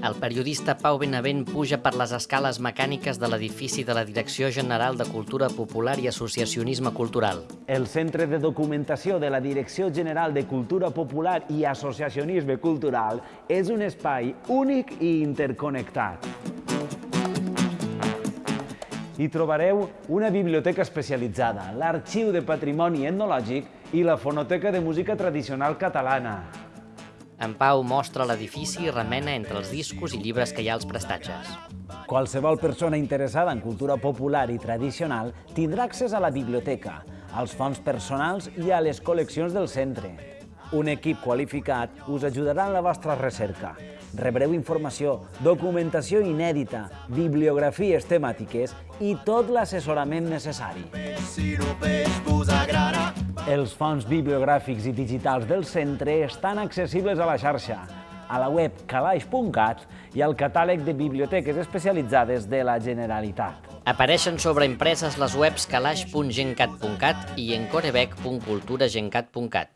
El periodista Pau Benavent puja per les escales mecàniques de l'edifici de la Direcció General de Cultura Popular i Associacionisme Cultural. El Centre de Documentació de la Direcció General de Cultura Popular i Associacionisme Cultural és un espai únic i interconnectat. Hi trobareu una biblioteca especialitzada, l'Arxiu de Patrimoni Etnològic i la Fonoteca de Música Tradicional Catalana. En Pau mostra l'edifici i remena entre els discos i llibres que hi ha als prestatges. Qualsevol persona interessada en cultura popular i tradicional tindrà accés a la biblioteca, als fons personals i a les col·leccions del centre. Un equip qualificat us ajudarà en la vostra recerca. Rebreu informació, documentació inèdita, bibliografies temàtiques i tot l'assessorament necessari. Si no Els fons bibliogràfics i digitals del centre estan accessibles a la xarxa, a la web calaix.cat i al catàleg de biblioteques especialitzades de la Generalitat. Apareixen sobreimpreses les webs calaix.gencat.cat i encorebec.culturagencat.cat.